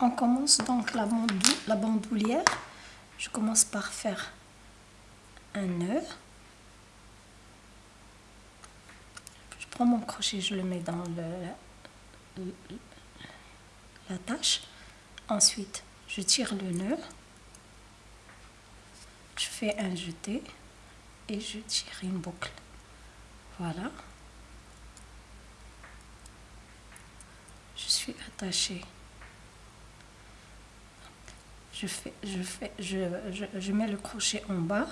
On commence donc la, la bandoulière. Je commence par faire un nœud. Je prends mon crochet, je le mets dans le. Ensuite, je tire le nœud. Je fais un jeté et je tire une boucle. Voilà. Je suis attachée je, fais, je, fais, je, mets le crochet en bas,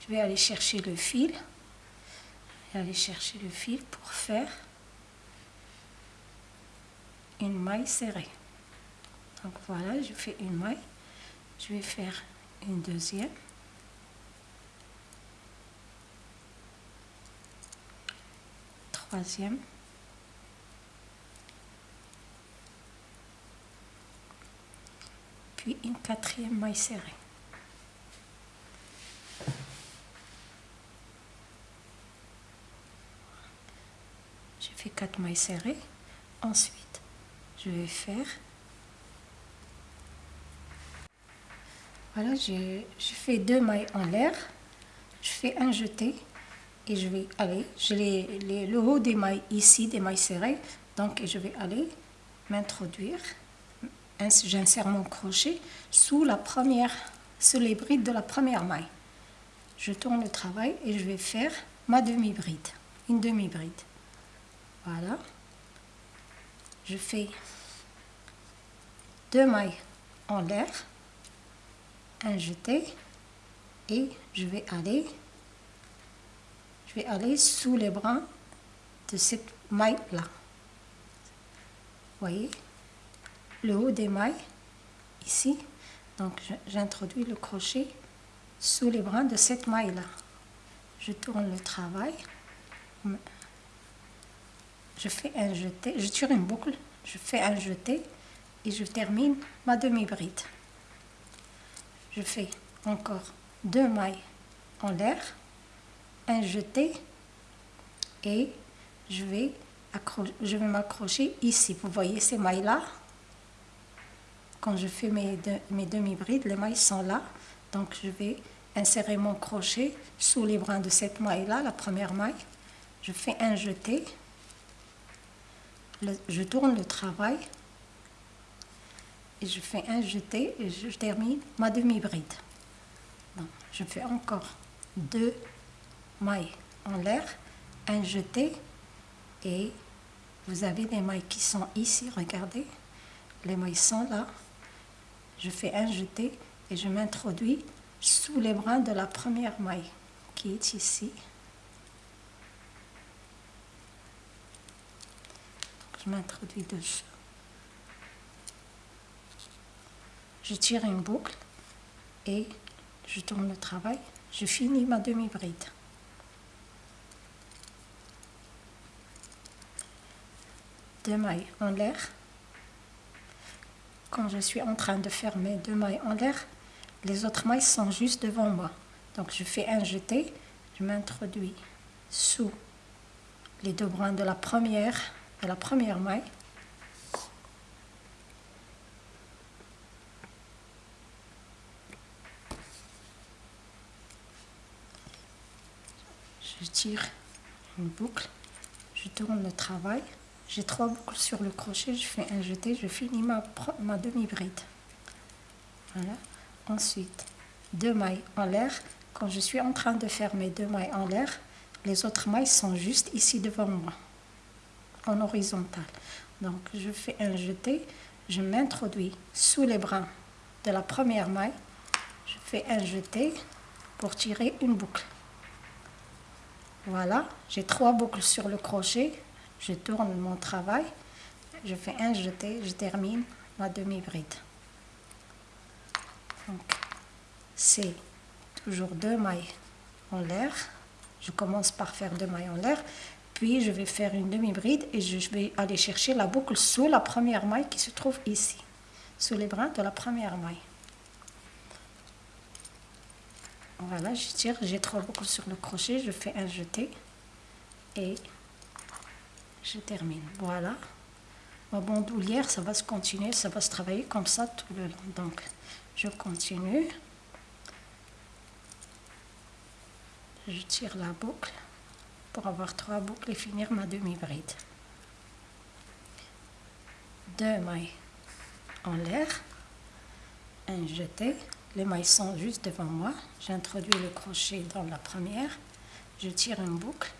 je vais aller chercher le fil, aller chercher le fil pour faire une maille serrée. Donc voilà, je fais une maille, je vais faire une deuxième, troisième, une quatrième maille serrée. J'ai fait quatre mailles serrées. Ensuite, je vais faire... Voilà, j'ai fait deux mailles en l'air. Je fais un jeté et je vais aller, j'ai le haut des mailles ici, des mailles serrées, donc je vais aller m'introduire j'insère mon crochet sous la première, sous les brides de la première maille. Je tourne le travail et je vais faire ma demi-bride, une demi-bride. Voilà. Je fais deux mailles en l'air, un jeté et je vais aller je vais aller sous les brins de cette maille là. Voyez? Le haut des mailles, ici. Donc j'introduis le crochet sous les brins de cette maille-là. Je tourne le travail. Je fais un jeté, je tire une boucle, je fais un jeté et je termine ma demi-bride. Je fais encore deux mailles en l'air, un jeté et je vais, je vais m'accrocher ici. Vous voyez ces mailles-là? Quand je fais mes, mes demi-brides, les mailles sont là. Donc je vais insérer mon crochet sous les brins de cette maille-là, la première maille. Je fais un jeté. je tourne le travail. Et je fais un jeté et je termine ma demi-bride. Je fais encore deux mailles en l'air, un jeté et vous avez les mailles qui sont ici, regardez. Les mailles sont là je fais un jeté et je m'introduis sous les brins de la première maille qui est ici. Je m'introduis dessus. Je tire une boucle et je tourne le travail. Je finis ma demi-bride. Deux mailles en l'air quand je suis en train de faire mes deux mailles en l'air, les autres mailles sont juste devant moi. Donc je fais un jeté, je m'introduis sous les deux brins de la première, de la première maille. Je tire une boucle, je tourne le travail. J'ai trois boucles sur le crochet, je fais un jeté, je finis ma, ma demi-bride. Voilà. Ensuite, deux mailles en l'air. Quand je suis en train de faire mes deux mailles en l'air, les autres mailles sont juste ici devant moi, en horizontal. Donc, je fais un jeté, je m'introduis sous les brins de la première maille, je fais un jeté pour tirer une boucle. Voilà, j'ai trois boucles sur le crochet, je tourne mon travail, je fais un jeté, je termine ma demi-bride. Donc, c'est toujours deux mailles en l'air. Je commence par faire deux mailles en l'air, puis je vais faire une demi-bride et je vais aller chercher la boucle sous la première maille qui se trouve ici, sous les brins de la première maille. Voilà, je tire, j'ai trois boucles sur le crochet, je fais un jeté et je termine. Voilà. ma bandoulière, ça va se continuer, ça va se travailler comme ça tout le long. Donc, je continue. Je tire la boucle pour avoir trois boucles et finir ma demi-bride. Deux mailles en l'air, un jeté, les mailles sont juste devant moi, j'introduis le crochet dans la première, je tire une boucle,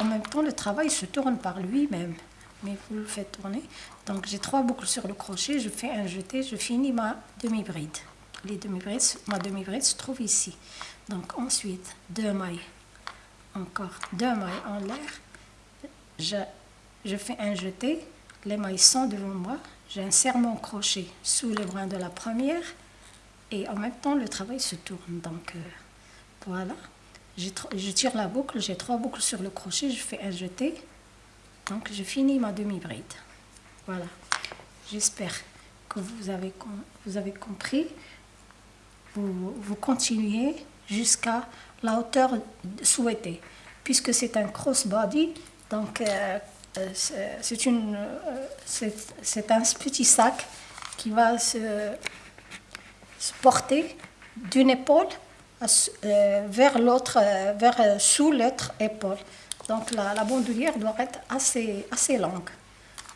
en même temps le travail se tourne par lui-même, mais vous le faites tourner, donc j'ai trois boucles sur le crochet, je fais un jeté, je finis ma demi-bride, les demi-brides, ma demi-bride se trouve ici, donc ensuite deux mailles, encore deux mailles en l'air, je, je fais un jeté, les mailles sont devant moi, j'insère mon crochet sous le brin de la première. Et en même temps le travail se tourne. Donc euh, voilà, je tire la boucle, j'ai trois boucles sur le crochet, je fais un jeté. Donc je finis ma demi-bride. Voilà, j'espère que vous avez, compris. Vous, continuez jusqu'à la hauteur souhaitée. Puisque c'est un crossbody, donc euh, euh, euh, c'est un petit sac qui va se, porter d'une épaule vers l'autre, vers sous l'autre épaule. Donc la, la, bandoulière doit être assez, assez longue.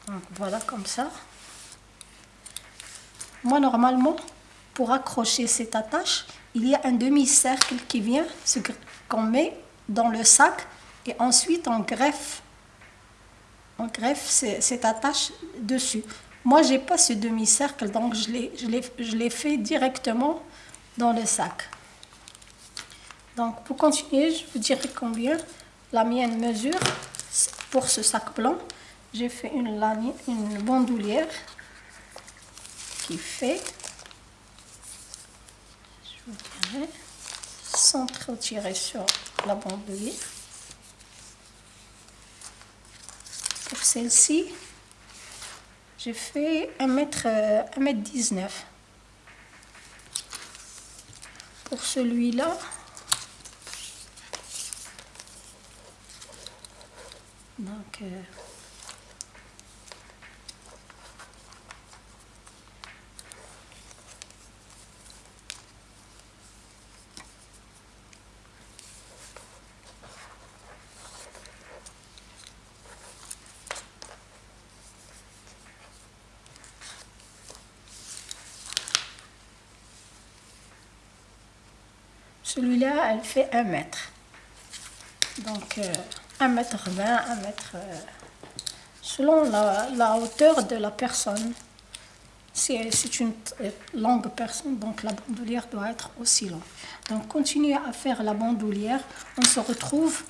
Donc voilà comme ça. Moi normalement, pour accrocher cette attache, il y a un demi-cercle qui vient, qu'on met dans le sac et ensuite on greffe on greffe cette attache dessus. Moi, j'ai pas ce demi-cercle, donc je l'ai fait directement dans le sac. Donc, pour continuer, je vous dirai combien la mienne mesure pour ce sac blanc. J'ai fait une, bandoulière qui fait, je vous dirai, sans trop tirer sur la bandoulière. Pour celle-ci, j'ai fait 1m, 1m19. Euh, Pour celui-là, donc... Euh, Celui-là, elle fait 1 mètre. Donc, 1 euh, mètre 20, 1 mètre... Euh, selon la, hauteur de la personne. Si c'est une longue personne, donc la bandoulière doit être aussi longue. Donc, continuez à faire la bandoulière. On se retrouve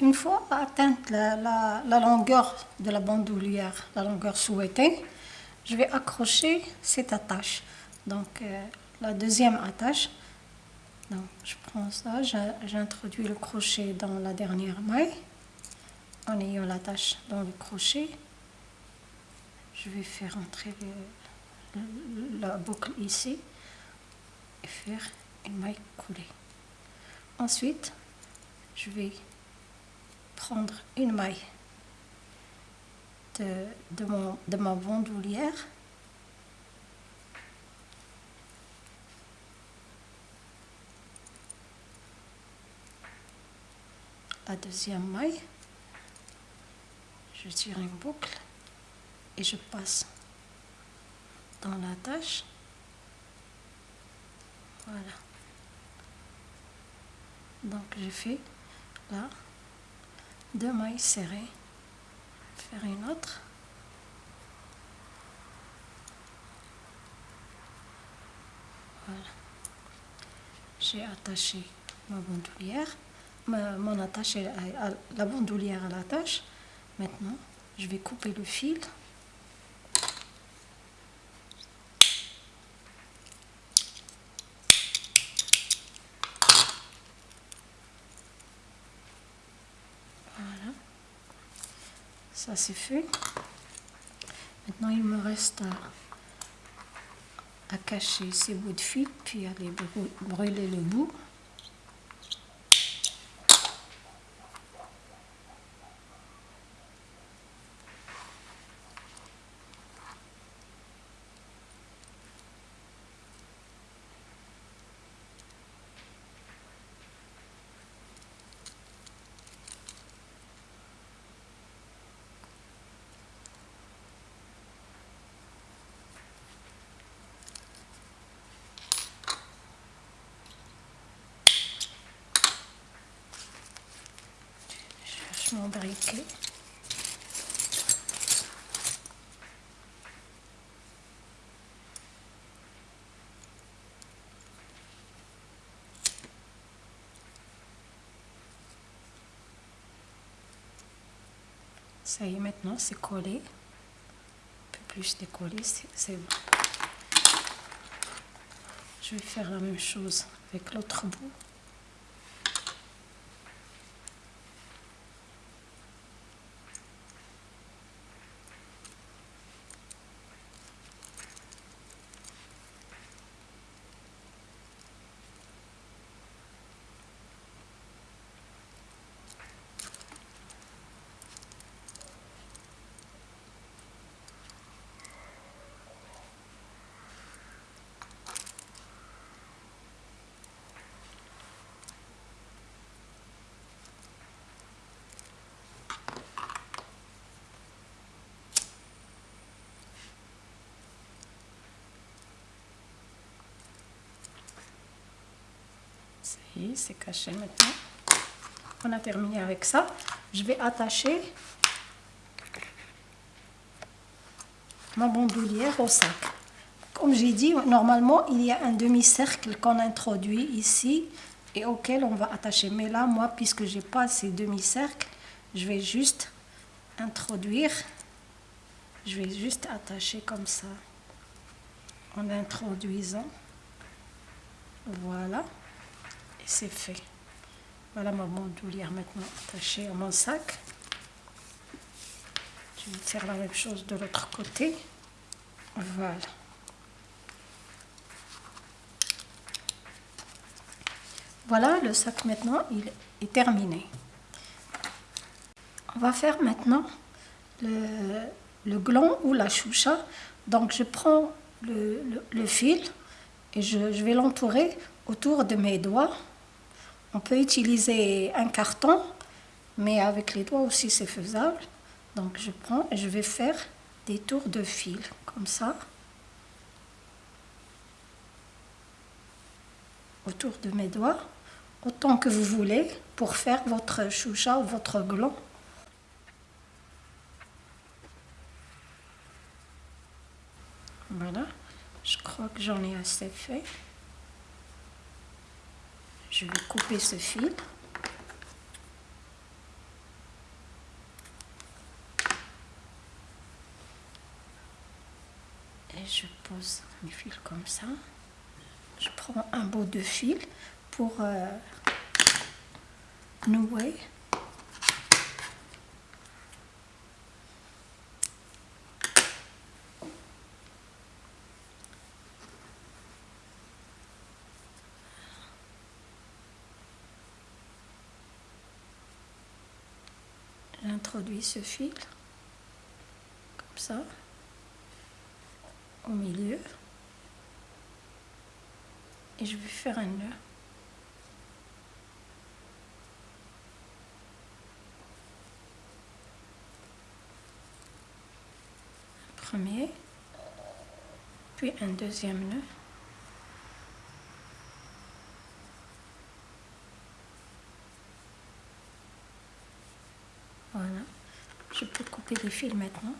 une fois atteinte la, longueur de la bandoulière, la longueur souhaitée, je vais accrocher cette attache. Donc, euh, la deuxième attache, je prends ça, j'introduis le crochet dans la dernière maille en ayant l'attache dans le crochet. Je vais faire entrer la boucle ici et faire une maille coulée. Ensuite, je vais prendre une maille de, de, mon, de ma bandoulière la deuxième maille, je tire une boucle et je passe dans la tâche. Voilà. Donc j'ai fait là deux mailles serrées, faire une autre. Voilà. J'ai attaché ma bandoulière mon attache, la bandoulière à l'attache. Maintenant, je vais couper le fil. Voilà. Ça c'est fait. Maintenant, il me reste à, à cacher ces bouts de fil, puis aller brûler le bout. Ça y est, maintenant c'est collé. Un peu plus décollé, c'est bon. Je vais faire la même chose avec l'autre bout. C'est caché maintenant. On a terminé avec ça. Je vais attacher ma bandoulière au sac. Comme j'ai dit, normalement, il y a un demi-cercle qu'on introduit ici et auquel on va attacher. Mais là, moi, puisque j'ai pas ces demi-cercles, je vais juste introduire, je vais juste attacher comme ça, en introduisant. Voilà c'est fait. Voilà ma bandoulière maintenant attachée à mon sac. Je vais faire la même chose de l'autre côté. Voilà. Voilà, le sac maintenant, il est terminé. On va faire maintenant le, gland ou la choucha. Donc je prends le, fil et je vais l'entourer autour de mes doigts on peut utiliser un carton, mais avec les doigts aussi c'est faisable. Donc je prends et je vais faire des tours de fil, comme ça. Autour de mes doigts, autant que vous voulez, pour faire votre choucha ou votre gland. Voilà, je crois que j'en ai assez fait je vais couper ce fil. Et je pose mes fils comme ça. Je prends un bout de fil pour euh, nouer J'introduis ce fil, comme ça, au milieu. Et je vais faire un nœud. Premier, puis un deuxième nœud. Voilà. Je peux fils maintenant.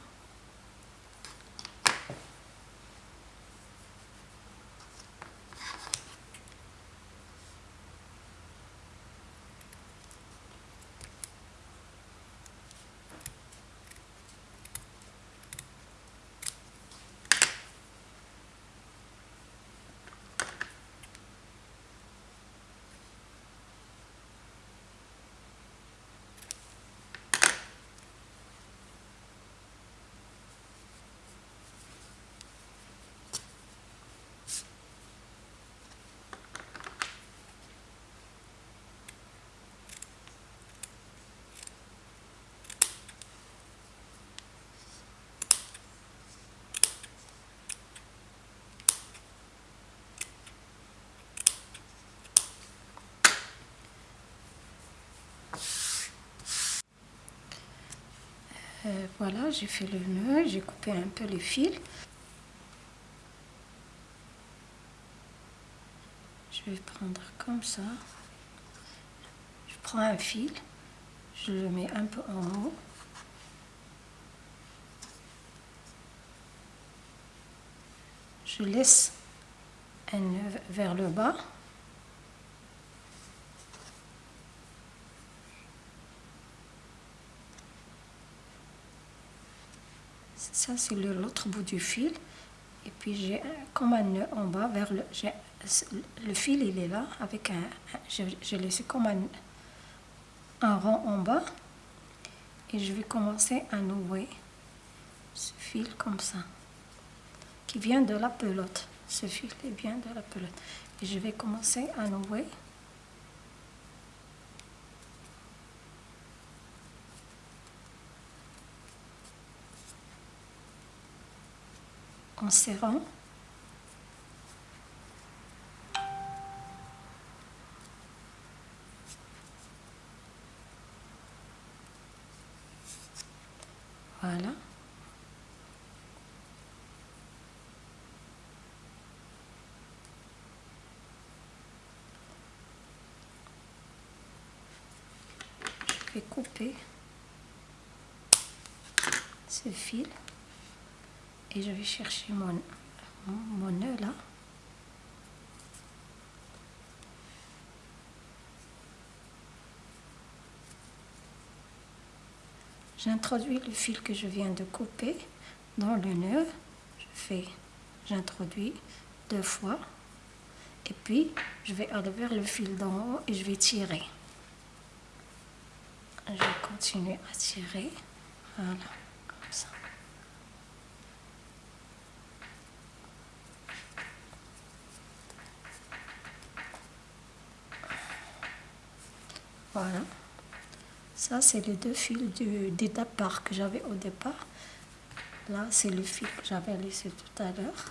Euh, voilà, j'ai fait le nœud, j'ai coupé un peu les fils. Je vais prendre comme ça. Je prends un fil, je le mets un peu en haut. Je laisse un nœud vers le bas. Ça, c'est l'autre bout du fil. Et puis, j'ai comme un nœud en bas vers le... Le fil, il est là, avec un... J'ai laissé comme un, un rond en bas. Et je vais commencer à nouer ce fil comme ça. Qui vient de la pelote. Ce fil est bien de la pelote. Et je vais commencer à nouer. En serrant. Voilà. Je vais couper ce fil et je vais chercher mon, mon nœud là. J'introduis le fil que je viens de couper dans le nœud. Je fais, j'introduis deux fois. Et puis, je vais aller vers le fil d'en haut et je vais tirer. Je vais continuer à tirer. Voilà, Voilà. Ça, c'est les deux fils des départ que j'avais au départ. Là, c'est le fil que j'avais laissé tout à l'heure.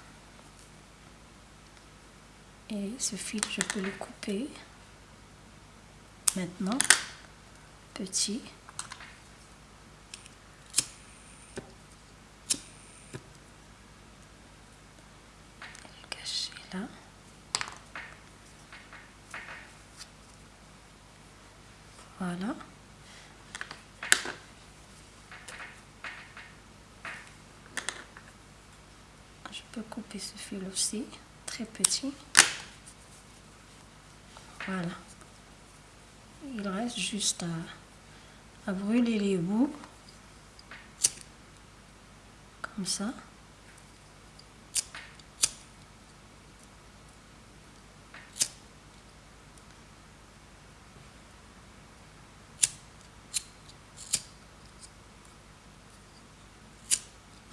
Et ce fil, je peux le couper maintenant, petit. Le cacher là. Voilà. Je peux ce fil aussi, très petit. Voilà. Il reste juste à brûler les bouts. Comme ça.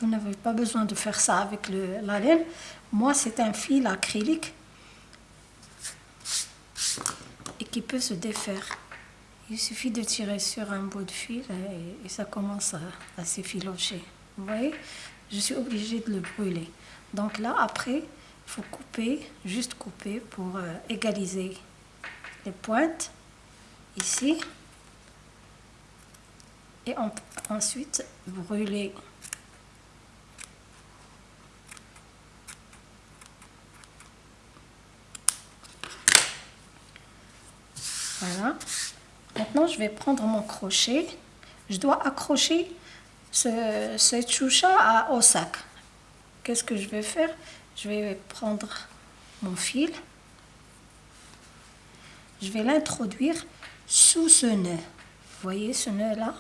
Vous n'avez pas besoin de faire ça avec la laine. Moi, c'est un fil acrylique et qui peut se défaire. Il suffit de tirer sur un bout de fil et, ça commence à, s'effilocher. Vous voyez? Je suis obligée de le brûler. Donc là, après, il faut couper, juste couper pour euh, égaliser les pointes ici. Et ensuite, brûler Voilà. Maintenant, je vais prendre mon crochet. Je dois accrocher ce, cette choucha au sac. Qu'est-ce que je vais faire? Je vais prendre mon fil. Je vais l'introduire sous ce nœud. Vous voyez ce nœud là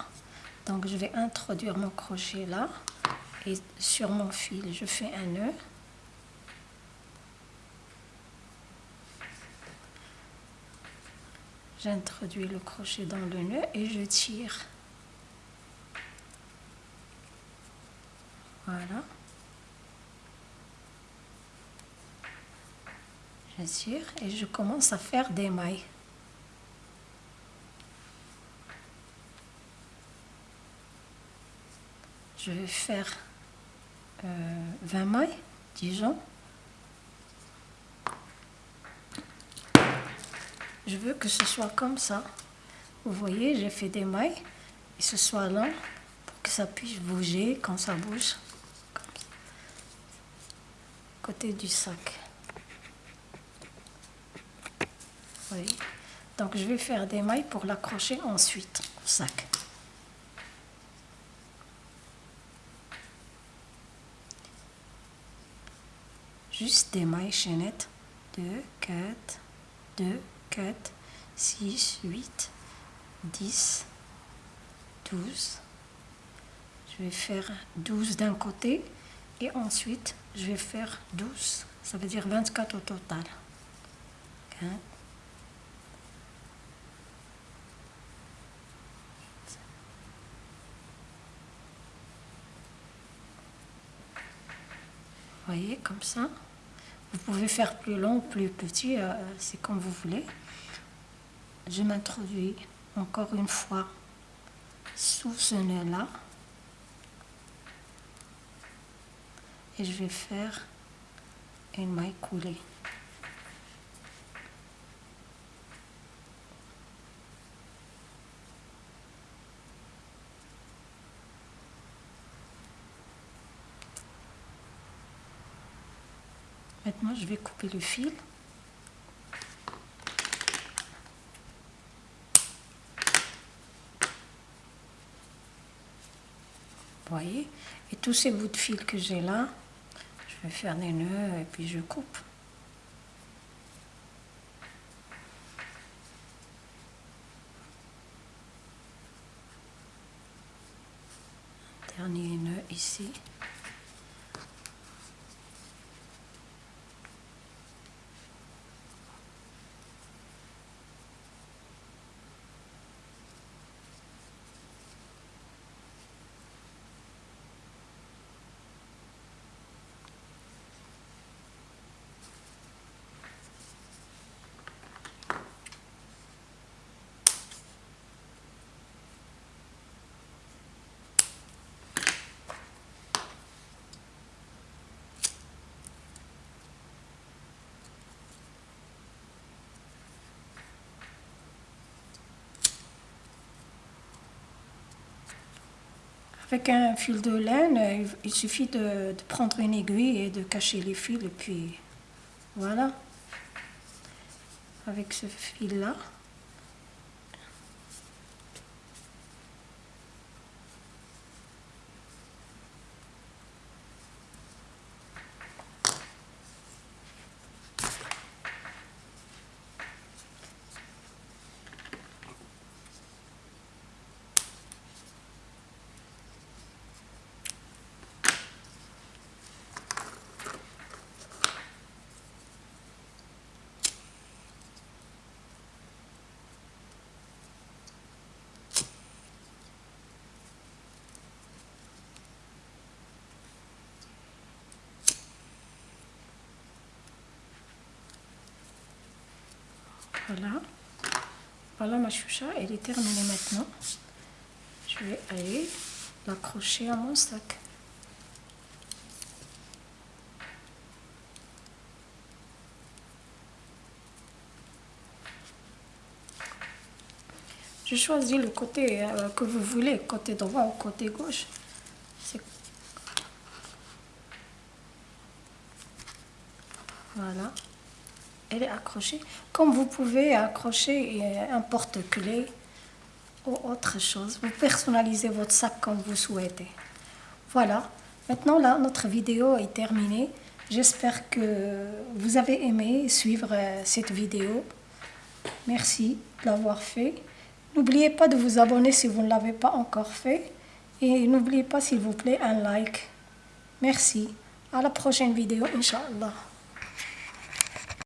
Donc je vais introduire mon crochet là. Et sur mon fil, je fais un nœud. J'introduis le crochet dans le nœud et je tire. Voilà. Je tire et je commence à faire des mailles. Je vais faire 20 euh, mailles, disons. Je veux que ce soit comme ça. Vous voyez, j'ai fait des mailles et ce soit là pour que ça puisse bouger quand ça bouge. Côté du sac. Oui. Donc je vais faire des mailles pour l'accrocher ensuite. sac. Juste des mailles chaînettes. 2, 4, 2, 4, 6, 8, 10, 12. Je vais faire 12 d'un côté et ensuite je vais faire 12. Ça veut dire 24 au total. voyez, comme ça. Vous pouvez faire plus long, plus petit, euh, c'est comme vous voulez. Je m'introduis encore une fois sous ce nœud-là. Et je vais faire une maille coulée. Maintenant, je vais couper le fil. Vous voyez? Et tous ces bouts de fil que j'ai là, je vais faire des nœuds et puis je coupe. Dernier nœud ici. Avec un fil de laine, il suffit de, prendre une aiguille et de cacher les fils et puis voilà. Avec ce fil-là. Voilà. Voilà ma choucha, elle est terminée maintenant. Je vais aller l'accrocher à mon sac. Je choisis le côté euh, que vous voulez, côté droit ou côté gauche. Voilà elle est accrochée. Comme vous pouvez accrocher un porte-clés ou autre chose. Vous personnalisez votre sac comme vous souhaitez. Voilà. Maintenant, là, notre vidéo est terminée. J'espère que vous avez aimé suivre euh, cette vidéo. Merci de l'avoir fait. N'oubliez pas de vous abonner si vous ne l'avez pas encore fait. Et n'oubliez pas, s'il vous plaît, un like. Merci. À la prochaine vidéo, Inch'Allah.